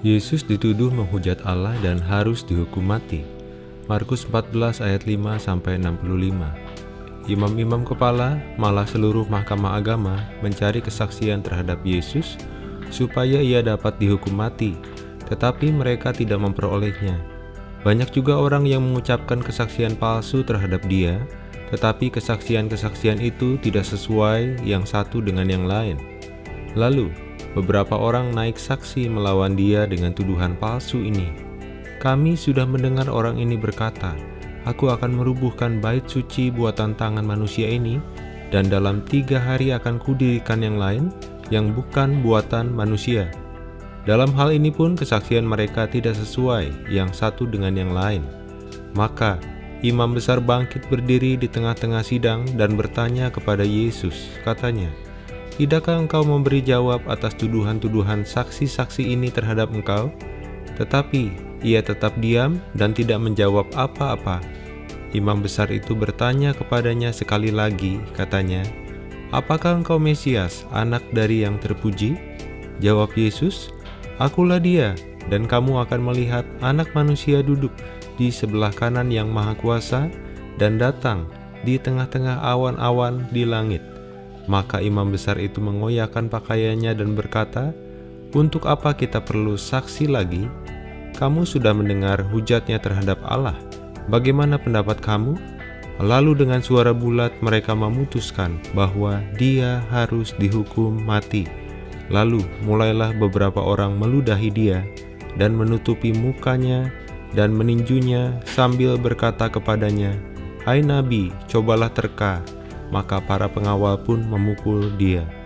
Yesus dituduh menghujat Allah dan harus dihukum mati. Markus 14 ayat 5 sampai 65. Imam-imam kepala, malah seluruh mahkamah agama mencari kesaksian terhadap Yesus supaya ia dapat dihukum mati, tetapi mereka tidak memperolehnya. Banyak juga orang yang mengucapkan kesaksian palsu terhadap dia, tetapi kesaksian-kesaksian itu tidak sesuai yang satu dengan yang lain. Lalu, beberapa orang naik saksi melawan dia dengan tuduhan palsu ini. Kami sudah mendengar orang ini berkata, Aku akan merubuhkan bait suci buatan tangan manusia ini, dan dalam tiga hari akan kudirikan yang lain, yang bukan buatan manusia. Dalam hal ini pun kesaksian mereka tidak sesuai yang satu dengan yang lain. Maka, imam besar bangkit berdiri di tengah-tengah sidang dan bertanya kepada Yesus, katanya, Tidakkah engkau memberi jawab atas tuduhan-tuduhan saksi-saksi ini terhadap engkau? Tetapi ia tetap diam dan tidak menjawab apa-apa. Imam besar itu bertanya kepadanya sekali lagi, katanya, Apakah engkau Mesias, anak dari yang terpuji? Jawab Yesus, Akulah dia, dan kamu akan melihat anak manusia duduk di sebelah kanan yang maha kuasa dan datang di tengah-tengah awan-awan di langit. Maka imam besar itu mengoyakkan pakaiannya dan berkata, Untuk apa kita perlu saksi lagi? Kamu sudah mendengar hujatnya terhadap Allah. Bagaimana pendapat kamu? Lalu dengan suara bulat mereka memutuskan bahwa dia harus dihukum mati. Lalu mulailah beberapa orang meludahi dia dan menutupi mukanya dan meninjunya sambil berkata kepadanya, Hai Nabi, cobalah terka, maka para pengawal pun memukul dia.